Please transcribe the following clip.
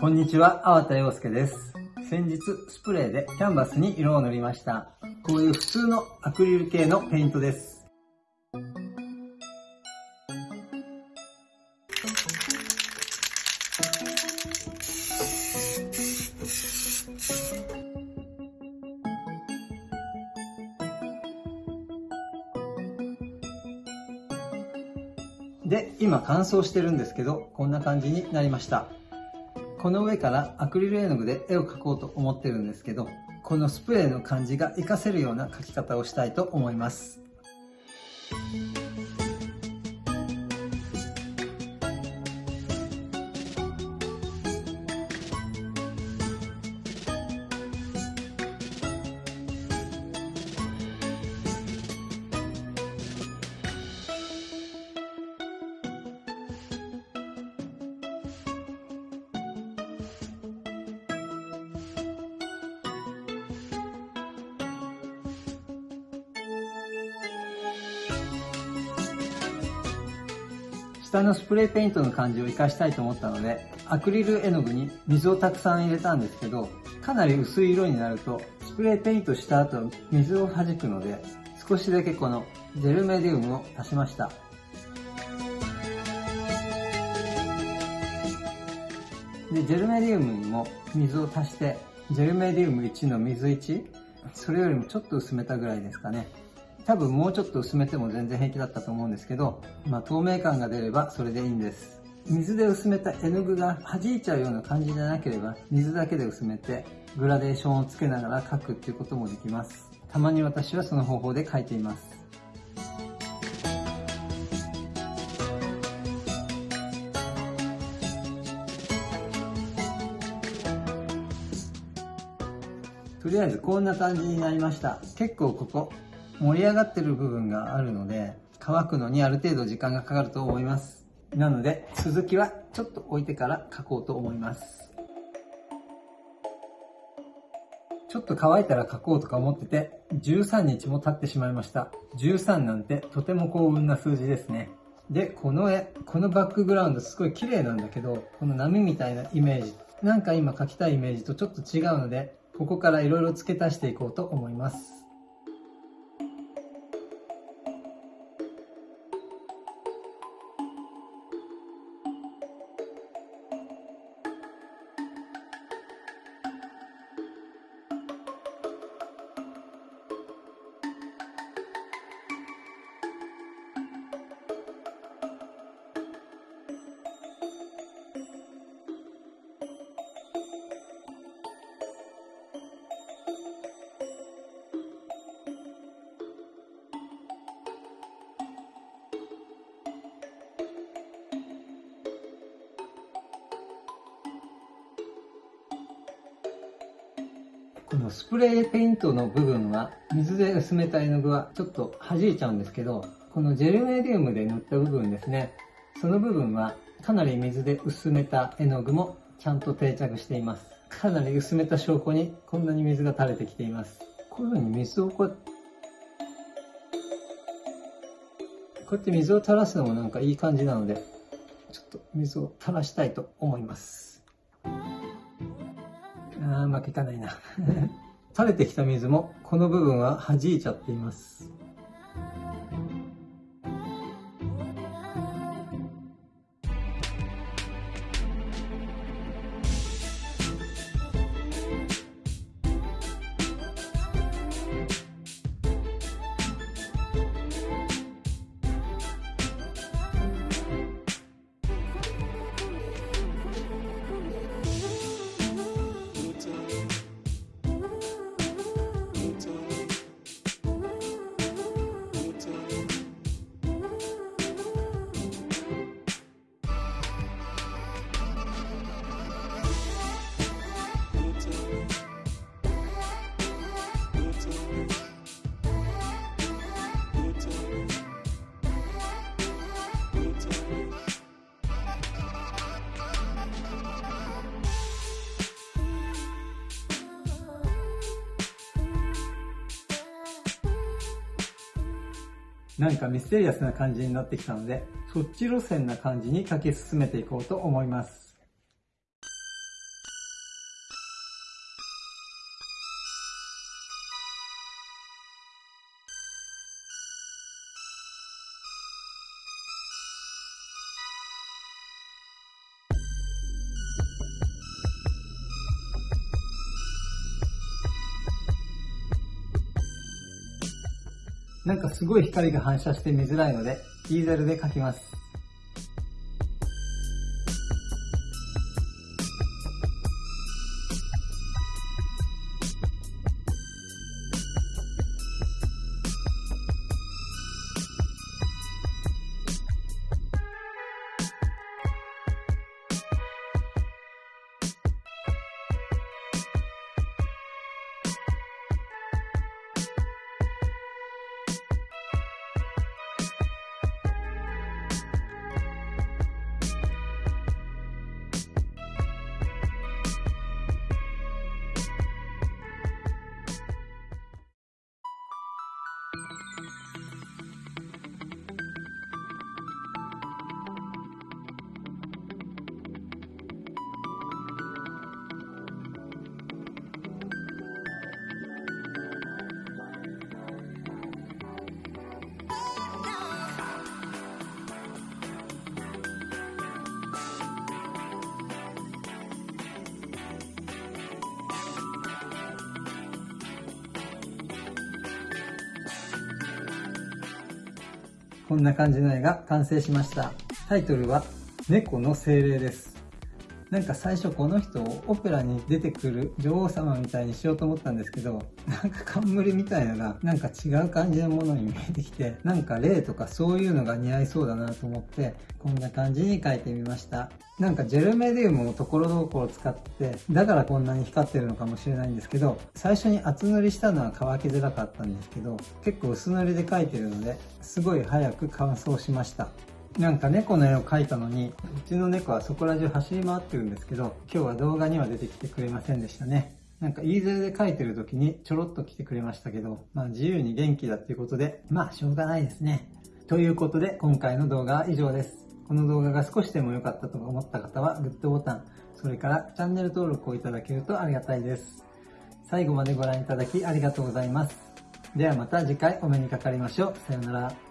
こんにちは、粟田洋介です。先日、スプレーでキャンバスに色を塗りました。こういう普通のアクリル系のペイントです。で、今乾燥してるんですけど、こんな感じになりました。この上からアクリル絵の具で絵を描こうと思ってるんですけど、このスプレーの感じが活かせるような描き方をしたいと思います。下のスプレーペイントの感じを活かしたいと思ったので、アクリル絵の具に水をたくさん入れたんですけど、かなり薄い色になると、スプレーペイントした後、水を弾くので、少しだけこのジェルメディウムを足しました。で、ジェルメディウムにも水を足して、ジェルメディウム1の水1、それよりもちょっと薄めたぐらいですかね。多分もうちょっと薄めても全然平気だったと思うんですけど、まあ、透明感が出ればそれでいいんです。水で薄めた絵の具が弾いちゃうような感じじゃなければ、水だけで薄めて、グラデーションをつけながら描くっていうこともできます。たまに私はその方法で描いています。とりあえずこんな感じになりました。結構ここ盛り上がってる部分があるので、乾くのにある程度時間がかかると思います。なので、続きはちょっと置いてから書こうと思います。ちょっと乾いたら書こうとか思ってて、13日も経ってしまいました。13なんてとても幸運な数字ですね。で、この絵、このバックグラウンドすごい綺麗なんだけど、この波みたいなイメージ、なんか今描きたいイメージとちょっと違うので、ここから色々付け足していこうと思います。のスプレーペイントの部分は水で薄めた絵の具はちょっと弾いちゃうんですけど、このジェルメディウムで塗った部分ですね。その部分はかなり水で薄めた絵の具もちゃんと定着しています。かなり薄めた証拠にこんなに水が垂れてきています。こういうふうに水をこうやって、こうやって水を垂らすのもなんかいい感じなので、ちょっと水を垂らしたいと思います。あうまくいかないな。垂れてきた水もこの部分は弾いちゃっています。なんかミステリアスな感じになってきたので、そっち路線な感じに書き進めていこうと思います。なんかすごい光が反射して見づらいので、イーゼルで描きます。こんな感じの絵が完成しました。タイトルは、猫の精霊です。なんか最初この人をオペラに出てくる女王様みたいにしようと思ったんですけど、なんか冠みたいのがなんか違う感じのものに見えてきて、なんか霊とかそういうのが似合いそうだなと思って、こんな感じに描いてみました。なんかジェルメディウムをところどころ使って、だからこんなに光ってるのかもしれないんですけど、最初に厚塗りしたのは乾きづらかったんですけど、結構薄塗りで描いてるので、すごい早く乾燥しました。なんか猫の絵を描いたのに、うちの猫はそこら中走り回ってるんですけど、今日は動画には出てきてくれませんでしたね。なんかイーゼルで描いてる時にちょろっと来てくれましたけど、まあ自由に元気だっていうことで、まあしょうがないですね。ということで今回の動画は以上です。この動画が少しでも良かったと思った方はグッドボタン、それからチャンネル登録をいただけるとありがたいです。最後までご覧いただきありがとうございます。ではまた次回お目にかかりましょう。さようなら。